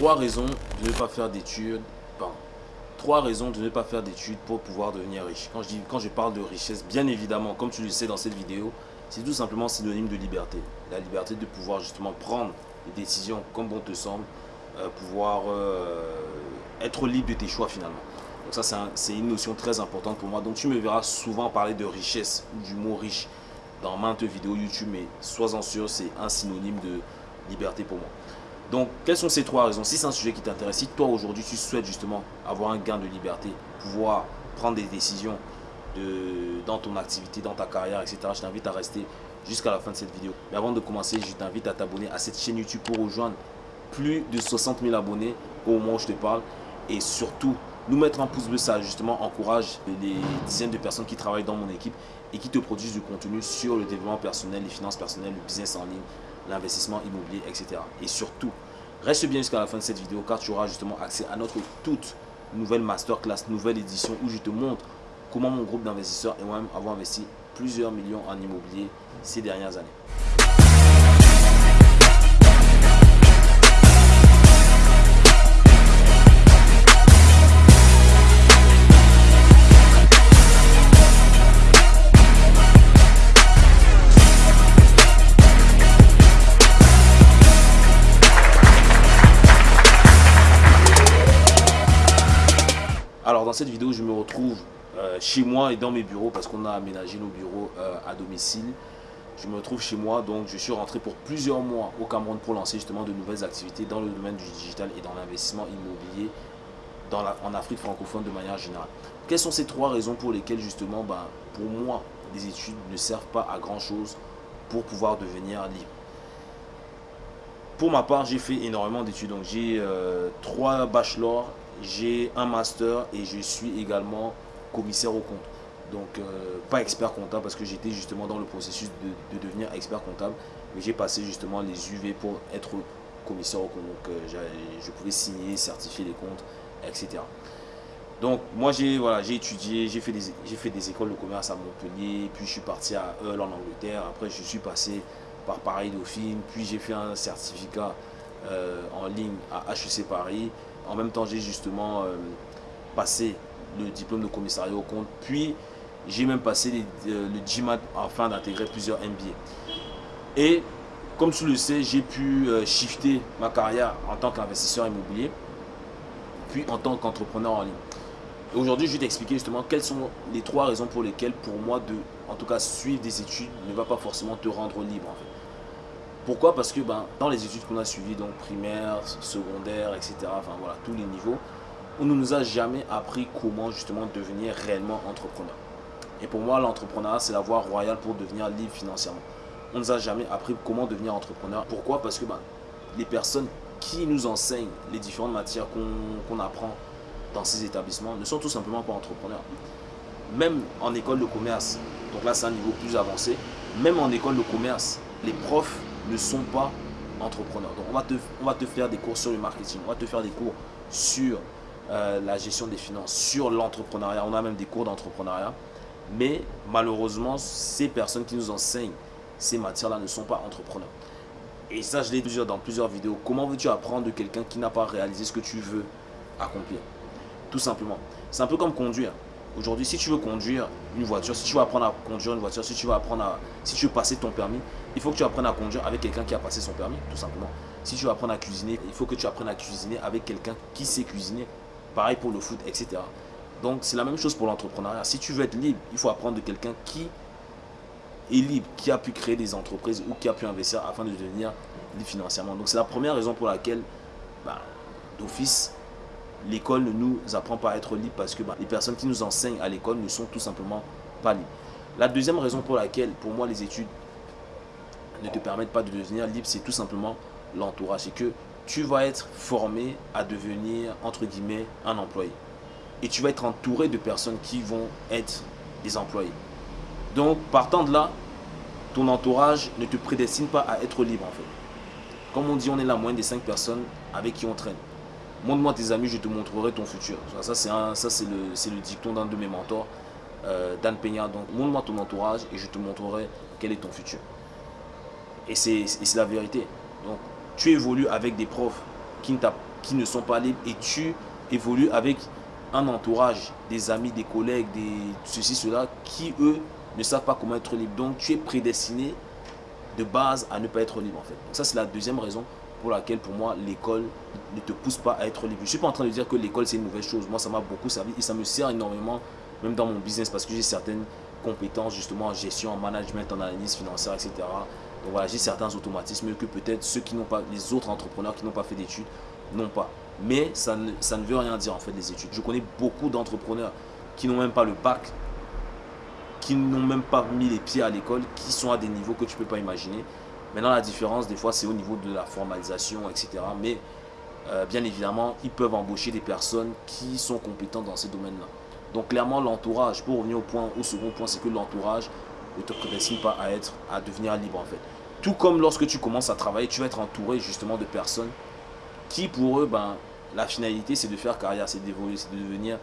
trois raisons de ne pas faire d'études. Trois raisons de ne pas faire d'études pour pouvoir devenir riche. Quand je, dis, quand je parle de richesse, bien évidemment, comme tu le sais dans cette vidéo, c'est tout simplement synonyme de liberté. La liberté de pouvoir justement prendre des décisions comme bon te semble, euh, pouvoir euh, être libre de tes choix finalement. Donc ça, c'est une notion très importante pour moi. Donc tu me verras souvent parler de richesse ou du mot riche dans maintes vidéos YouTube, mais sois-en sûr, c'est un synonyme de liberté pour moi. Donc, quelles sont ces trois raisons? Si c'est un sujet qui t'intéresse, si toi aujourd'hui tu souhaites justement avoir un gain de liberté, pouvoir prendre des décisions dans ton activité, dans ta carrière, etc., je t'invite à rester jusqu'à la fin de cette vidéo. Mais avant de commencer, je t'invite à t'abonner à cette chaîne YouTube pour rejoindre plus de 60 000 abonnés au moment où je te parle. Et surtout, nous mettre un pouce bleu, ça justement encourage les dizaines de personnes qui travaillent dans mon équipe et qui te produisent du contenu sur le développement personnel, les finances personnelles, le business en ligne, l'investissement immobilier, etc. Et surtout, reste bien jusqu'à la fin de cette vidéo car tu auras justement accès à notre toute nouvelle masterclass, nouvelle édition où je te montre comment mon groupe d'investisseurs et moi-même avons investi plusieurs millions en immobilier ces dernières années. Dans cette vidéo, je me retrouve euh, chez moi et dans mes bureaux parce qu'on a aménagé nos bureaux euh, à domicile. Je me retrouve chez moi, donc je suis rentré pour plusieurs mois au Cameroun pour lancer justement de nouvelles activités dans le domaine du digital et dans l'investissement immobilier en Afrique francophone de manière générale. Quelles sont ces trois raisons pour lesquelles justement, ben, pour moi, les études ne servent pas à grand chose pour pouvoir devenir libre? Pour ma part, j'ai fait énormément d'études, donc j'ai euh, trois bachelors j'ai un master et je suis également commissaire au compte. Donc, euh, pas expert comptable parce que j'étais justement dans le processus de, devenir expert comptable. Mais j'ai passé justement les UV pour être commissaire au compte. Donc, euh, je pouvais signer, certifier les comptes, etc. Donc, moi, j'ai voilà, étudié, j'ai fait, des, fait des écoles de commerce à Montpellier, puis je suis parti à Hull en Angleterre. Après, je suis passé par Paris Dauphine, puis j'ai fait un certificat euh, en ligne à HEC Paris. En même temps, j'ai justement euh, passé le diplôme de commissariat au compte. Puis, j'ai même passé euh, le GMAT afin d'intégrer plusieurs MBA. Et comme tu le sais, j'ai pu euh, shifter ma carrière en tant qu'investisseur immobilier, puis en tant qu'entrepreneur en ligne. Aujourd'hui, je vais t'expliquer justement quelles sont les trois raisons pour lesquelles, pour moi, de, en tout cas, suivre des études ne va pas forcément te rendre libre. Pourquoi? Parce que ben, dans les études qu'on a suivies, donc primaire, secondaire, etc., enfin voilà, tous les niveaux, on ne nous a jamais appris comment justement devenir réellement entrepreneur. Et pour moi, l'entrepreneuriat, c'est la voie royale pour devenir libre financièrement. On ne nous a jamais appris comment devenir entrepreneur. Pourquoi? Parce que ben, les personnes qui nous enseignent les différentes matières qu'on apprend dans ces établissements ne sont tout simplement pas entrepreneurs. Même en école de commerce, donc là c'est un niveau plus avancé, même en école de commerce, les profs ne sont pas entrepreneurs. Donc on va, te, faire des cours sur le marketing, on va te faire des cours sur euh, la gestion des finances, sur l'entrepreneuriat. On a même des cours d'entrepreneuriat. Mais malheureusement, ces personnes qui nous enseignent ces matières-là ne sont pas entrepreneurs. Et ça, je l'ai dit dans plusieurs vidéos. Comment veux-tu apprendre de quelqu'un qui n'a pas réalisé ce que tu veux accomplir? Tout simplement. C'est un peu comme conduire. Aujourd'hui, si tu veux conduire une voiture, si tu veux apprendre à conduire une voiture, si tu veux apprendre à, si tu veux passer ton permis, il faut que tu apprennes à conduire avec quelqu'un qui a passé son permis, tout simplement. Si tu veux apprendre à cuisiner, il faut que tu apprennes à cuisiner avec quelqu'un qui sait cuisiner. Pareil pour le foot, etc. Donc, c'est la même chose pour l'entrepreneuriat. Si tu veux être libre, il faut apprendre de quelqu'un qui est libre, qui a pu créer des entreprises ou qui a pu investir afin de devenir libre financièrement. Donc, c'est la première raison pour laquelle, bah, d'office, l'école ne nous apprend pas à être libre parce que bah, les personnes qui nous enseignent à l'école ne sont tout simplement pas libres. La deuxième raison pour laquelle, pour moi, les études ne te permettent pas de devenir libre, c'est tout simplement l'entourage. C'est que tu vas être formé à devenir, entre guillemets, un employé. Et tu vas être entouré de personnes qui vont être des employés. Donc, partant de là, ton entourage ne te prédestine pas à être libre, en fait. Comme on dit, on est la moyenne des cinq personnes avec qui on traîne. Montre-moi tes amis, je te montrerai ton futur. Ça, c'est le, le dicton d'un de mes mentors, euh, Dan Peña. Donc, montre-moi ton entourage et je te montrerai quel est ton futur. Et c'est la vérité. Donc, tu évolues avec des profs qui ne sont pas libres et tu évolues avec un entourage, des amis, des collègues, des ceci, cela, qui eux ne savent pas comment être libre. Donc tu es prédestiné de base à ne pas être libre en fait. Ça c'est la deuxième raison pour laquelle pour moi l'école ne te pousse pas à être libre. Je ne suis pas en train de dire que l'école c'est une mauvaise chose. Moi ça m'a beaucoup servi et ça me sert énormément même dans mon business parce que j'ai certaines compétences justement en gestion, en management, en analyse financière, etc. Donc voilà, j'ai certains automatismes que peut-être ceux qui n'ont pas, les autres entrepreneurs qui n'ont pas fait d'études n'ont pas. Mais ça ne, ça ne veut rien dire en fait les études. Je connais beaucoup d'entrepreneurs qui n'ont même pas le bac, qui n'ont même pas mis les pieds à l'école, qui sont à des niveaux que tu ne peux pas imaginer. Maintenant la différence des fois c'est au niveau de la formalisation, etc. Mais euh, bien évidemment, ils peuvent embaucher des personnes qui sont compétentes dans ces domaines-là. Donc clairement l'entourage, pour revenir au point, au second point, c'est que l'entourage ne te prédestine pas à être, à devenir libre en fait. Tout comme lorsque tu commences à travailler, tu vas être entouré justement de personnes qui pour eux, ben, la finalité c'est de faire carrière, c'est d'évoluer, c'est de devenir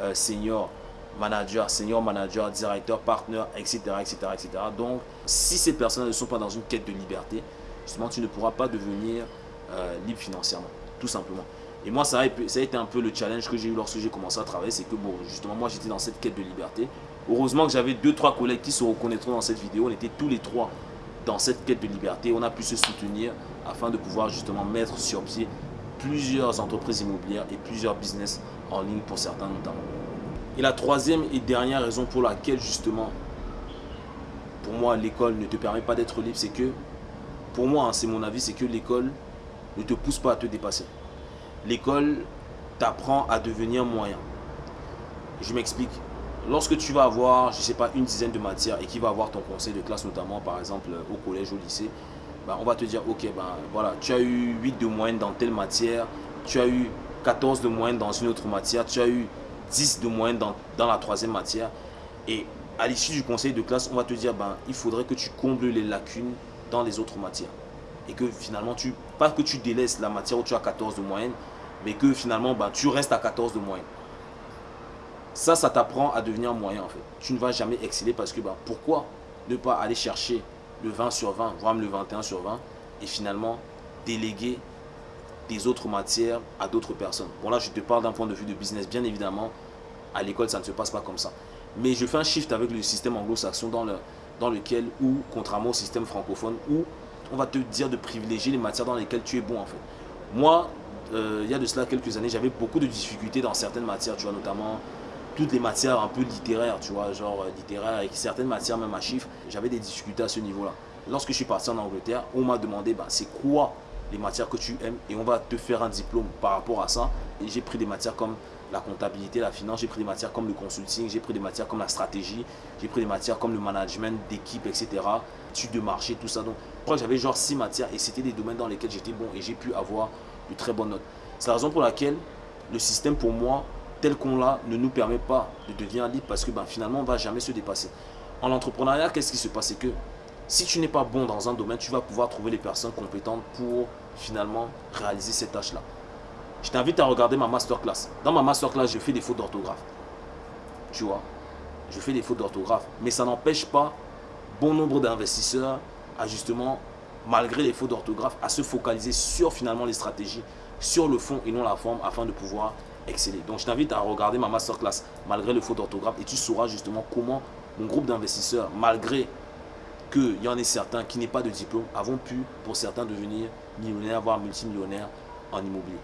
euh, senior manager, senior manager, directeur, partner, etc., etc., etc. Donc, si ces personnes ne sont pas dans une quête de liberté, justement, tu ne pourras pas devenir euh, libre financièrement, tout simplement. Et moi, ça a, ça a été un peu le challenge que j'ai eu lorsque j'ai commencé à travailler, c'est que, bon, justement, moi, j'étais dans cette quête de liberté. Heureusement que j'avais deux, trois collègues qui se reconnaîtront dans cette vidéo. On était tous les trois dans cette quête de liberté. On a pu se soutenir afin de pouvoir justement mettre sur pied plusieurs entreprises immobilières et plusieurs business en ligne pour certains notamment. Et la troisième et dernière raison pour laquelle justement, pour moi, l'école ne te permet pas d'être libre, c'est que, pour moi, hein, c'est mon avis, c'est que l'école ne te pousse pas à te dépasser. L'école t'apprend à devenir moyen. Je m'explique. Lorsque tu vas avoir, je ne sais pas, une dizaine de matières et qui va avoir ton conseil de classe, notamment par exemple au collège, au lycée, ben, on va te dire, ok, ben, voilà, tu as eu 8 de moyenne dans telle matière, tu as eu 14 de moyenne dans une autre matière, tu as eu 10 de moyenne dans, dans la troisième matière. Et à l'issue du conseil de classe, on va te dire, ben, il faudrait que tu combles les lacunes dans les autres matières. Et que finalement, tu, pas que tu délaisses la matière où tu as 14 de moyenne, mais que finalement, ben, tu restes à 14 de moyenne. Ça, ça t'apprend à devenir moyen en fait. Tu ne vas jamais exceller parce que ben, pourquoi ne pas aller chercher le 20 sur 20, voire même le 21 sur 20, et finalement déléguer des autres matières à d'autres personnes. Bon là, je te parle d'un point de vue de business, bien évidemment. À l'école, ça ne se passe pas comme ça. Mais je fais un shift avec le système anglo-saxon dans, le, dans lequel, ou contrairement au système francophone, où on va te dire de privilégier les matières dans lesquelles tu es bon en fait. Moi, euh, il y a de cela quelques années, j'avais beaucoup de difficultés dans certaines matières, tu vois, notamment toutes les matières un peu littéraires, tu vois, genre euh, littéraire, et certaines matières même à chiffres, j'avais des difficultés à ce niveau-là. Lorsque je suis parti en Angleterre, on m'a demandé, bah, c'est quoi les matières que tu aimes et on va te faire un diplôme par rapport à ça. Et j'ai pris des matières comme la comptabilité, la finance, j'ai pris des matières comme le consulting, j'ai pris des matières comme la stratégie, j'ai pris des matières comme le management d'équipe, etc. Études de marché, tout ça. Donc, j'avais genre six matières et c'était des domaines dans lesquels j'étais bon et j'ai pu avoir de très bonnes notes. C'est la raison pour laquelle le système pour moi tel qu'on l'a ne nous permet pas de devenir libre parce que ben, finalement on ne va jamais se dépasser. En entrepreneuriat, qu'est-ce qui se passe? C'est que si tu n'es pas bon dans un domaine, tu vas pouvoir trouver les personnes compétentes pour finalement réaliser cette tâche-là. Je t'invite à regarder ma masterclass. Dans ma masterclass, je fais des fautes d'orthographe. Tu vois, je fais des fautes d'orthographe. Mais ça n'empêche pas bon nombre d'investisseurs à justement, malgré les fautes d'orthographe, à se focaliser sur finalement les stratégies, sur le fond et non la forme afin de pouvoir exceller. Donc je t'invite à regarder ma masterclass malgré le faute d'orthographe et tu sauras justement comment mon groupe d'investisseurs, malgré qu'il y en ait certains qui n'aient pas de diplôme, avons pu pour certains devenir millionnaires, voire multimillionnaires en immobilier.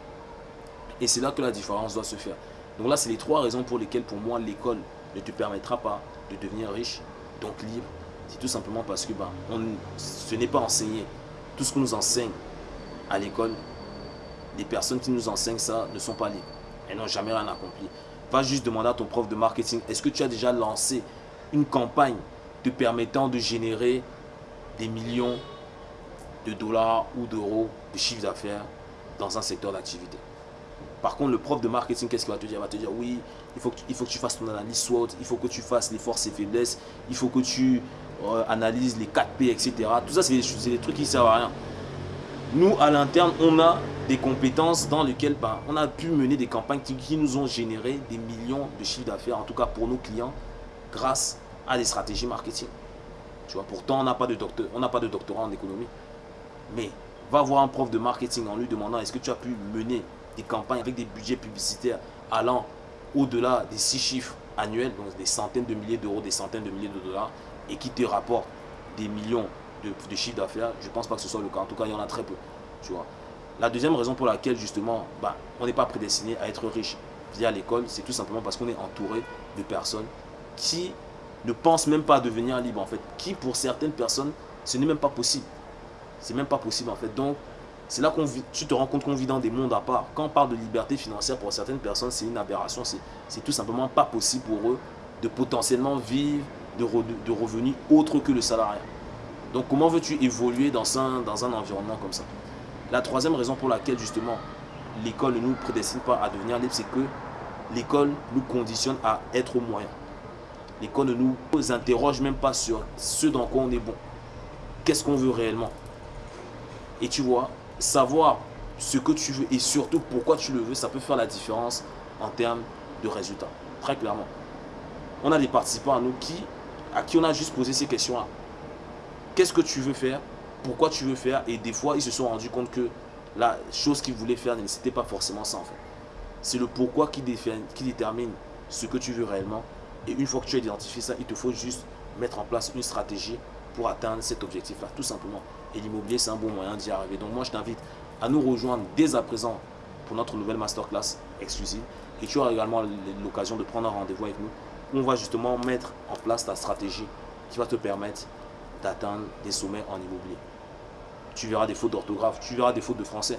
Et c'est là que la différence doit se faire. Donc là, c'est les trois raisons pour lesquelles pour moi l'école ne te permettra pas de devenir riche, donc libre. C'est tout simplement parce que ben, on, ce n'est pas enseigné. Tout ce qu'on nous enseigne à l'école, les personnes qui nous enseignent ça ne sont pas libres. Elles n'ont jamais rien accompli. Va juste demander à ton prof de marketing, est-ce que tu as déjà lancé une campagne te permettant de générer des millions de dollars ou d'euros de chiffre d'affaires dans un secteur d'activité. Par contre, le prof de marketing, qu'est-ce qu'il va te dire? Il va te dire, oui, il faut, que tu, il faut que tu fasses ton analyse SWOT, il faut que tu fasses les forces et faiblesses, il faut que tu euh, analyses les 4P, etc. Tout ça, c'est des, trucs qui ne servent à rien. Nous, à l'interne, on a des compétences dans lesquelles ben, on a pu mener des campagnes qui, nous ont généré des millions de chiffres d'affaires, en tout cas pour nos clients, grâce à des stratégies marketing. Tu vois, pourtant, on n'a pas, de on pas de doctorat en économie. Mais Va voir un prof de marketing en lui demandant est-ce que tu as pu mener des campagnes avec des budgets publicitaires allant au-delà des six chiffres annuels, donc des centaines de milliers d'euros, des centaines de milliers de dollars, et qui te rapportent des millions de, chiffres d'affaires, je pense pas que ce soit le cas. En tout cas, il y en a très peu. Tu vois. La deuxième raison pour laquelle, justement, bah, on n'est pas prédestiné à être riche via l'école, c'est tout simplement parce qu'on est entouré de personnes qui ne pensent même pas à devenir libre, en fait. Qui, pour certaines personnes, ce n'est même pas possible. C'est même pas possible, en fait. Donc, c'est là que tu te rends compte qu'on vit dans des mondes à part. Quand on parle de liberté financière, pour certaines personnes, c'est une aberration. C'est tout simplement pas possible pour eux de potentiellement vivre de, de revenus autres que le salariat. Donc, comment veux-tu évoluer dans un, dans un environnement comme ça? La troisième raison pour laquelle, justement, l'école ne nous prédestine pas à devenir libre, c'est que l'école nous conditionne à être moyen. L'école ne nous interroge même pas sur ce dans quoi on est bon. Qu'est-ce qu'on veut réellement? Et tu vois, savoir ce que tu veux et surtout pourquoi tu le veux, ça peut faire la différence en termes de résultats. Très clairement. On a des participants à nous qui, à qui on a juste posé ces questions-là. Qu'est-ce que tu veux faire? Pourquoi tu veux faire? Et des fois, ils se sont rendus compte que la chose qu'ils voulaient faire, n'était pas forcément ça en. C'est le pourquoi qui détermine ce que tu veux réellement. Et une fois que tu as identifié ça, il te faut juste mettre en place une stratégie pour atteindre cet objectif-là, tout simplement. Et l'immobilier, c'est un bon moyen d'y arriver. Donc moi, je t'invite à nous rejoindre dès à présent pour notre nouvelle masterclass exclusive. Et tu auras également l'occasion de prendre un rendez-vous avec nous. On va justement mettre en place ta stratégie qui va te permettre d'atteindre des sommets en immobilier. Tu verras des fautes d'orthographe, tu verras des fautes de français.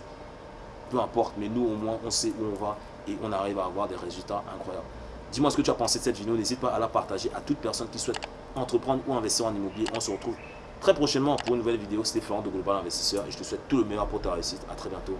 Peu importe, mais nous au moins on sait où on va et on arrive à avoir des résultats incroyables. Dis-moi ce que tu as pensé de cette vidéo, n'hésite pas à la partager à toute personne qui souhaite entreprendre ou investir en immobilier. On se retrouve très prochainement pour une nouvelle vidéo. C'était Florent de Global Investisseur et je te souhaite tout le meilleur pour ta réussite. A très bientôt.